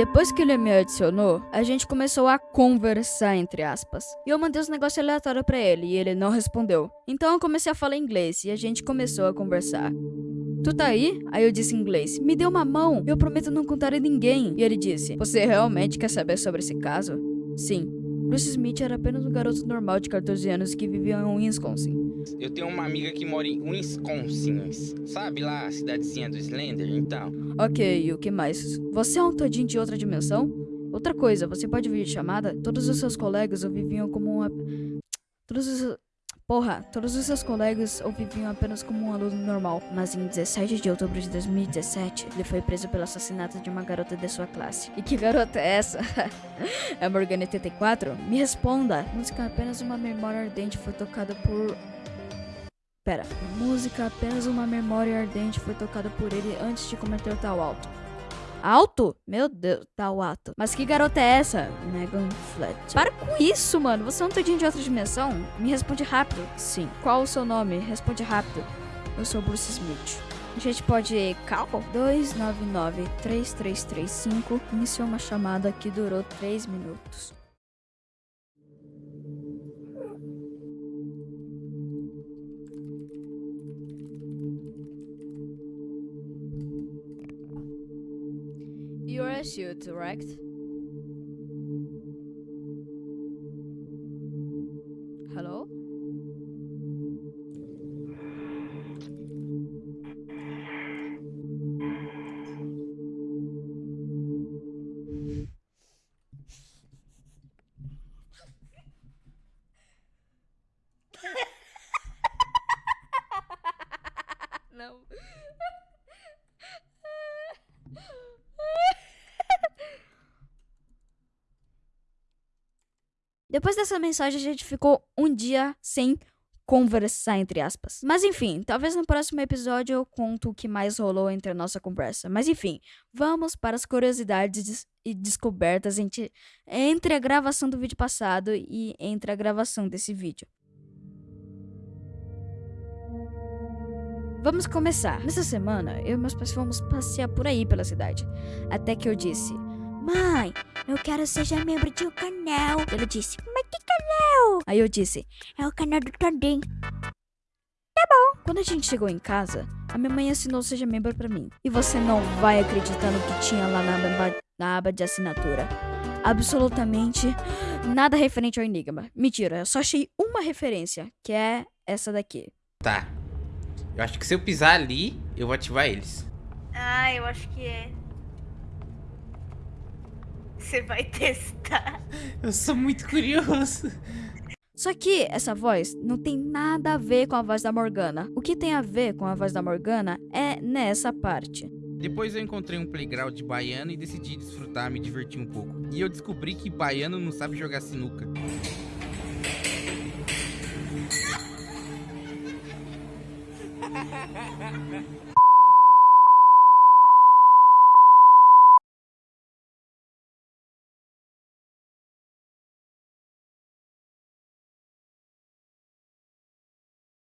Depois que ele me adicionou, a gente começou a conversar, entre aspas. E eu mandei uns negócios aleatórios pra ele e ele não respondeu. Então eu comecei a falar inglês e a gente começou a conversar. Tu tá aí? Aí eu disse em inglês: Me dê uma mão, eu prometo não contar a ninguém. E ele disse: Você realmente quer saber sobre esse caso? Sim. Bruce Smith era apenas um garoto normal de 14 anos que vivia em Wisconsin. Eu tenho uma amiga que mora em Wisconsin. Sabe lá a cidadezinha do Slender? Então. Ok, o que mais? Você é um todinho de outra dimensão? Outra coisa, você pode vir de chamada? Todos os seus colegas ou viviam como uma. Todos os. Porra, todos os seus colegas ou viviam apenas como um aluno normal. Mas em 17 de outubro de 2017, ele foi preso pelo assassinato de uma garota de sua classe. E que garota é essa? é Morgana 84? Me responda! Música apenas uma memória ardente foi tocada por. Pera, música apenas uma memória ardente foi tocada por ele antes de cometer tal alto. Alto? Meu Deus, tal ato. Mas que garota é essa? Megan Fletcher. Para com isso, mano. Você é um todinho de outra dimensão? Me responde rápido. Sim. Qual o seu nome? Responde rápido. Eu sou Bruce Smith. A gente pode. Cal? 299-3335 iniciou uma chamada que durou 3 minutos. You're a shoot, correct? Hello? Não. Depois dessa mensagem, a gente ficou um dia sem conversar, entre aspas. Mas enfim, talvez no próximo episódio eu conto o que mais rolou entre a nossa conversa. Mas enfim, vamos para as curiosidades e descobertas entre, a gravação do vídeo passado e entre a gravação desse vídeo. Vamos começar. Nessa semana, eu e meus pais fomos passear por aí pela cidade. Até que eu disse: Mãe, eu quero seja membro de um canal. Ela disse: Mas que canal? Aí eu disse: É o canal do Todinho. Tá bom. Quando a gente chegou em casa, a minha mãe assinou Seja Membro pra mim. E você não vai acreditar no que tinha lá na aba, na aba de assinatura. Absolutamente nada referente ao Enigma. Mentira, eu só achei uma referência, que é essa daqui. Tá. Eu acho que se eu pisar ali, eu vou ativar eles. Ah, eu acho que é. Você vai testar. Eu sou muito curioso. Só que essa voz não tem nada a ver com a voz da Morgana. O que tem a ver com a voz da Morgana é nessa parte. Depois eu encontrei um playground de baiano e decidi desfrutar, me divertir um pouco. E eu descobri que baiano não sabe jogar sinuca.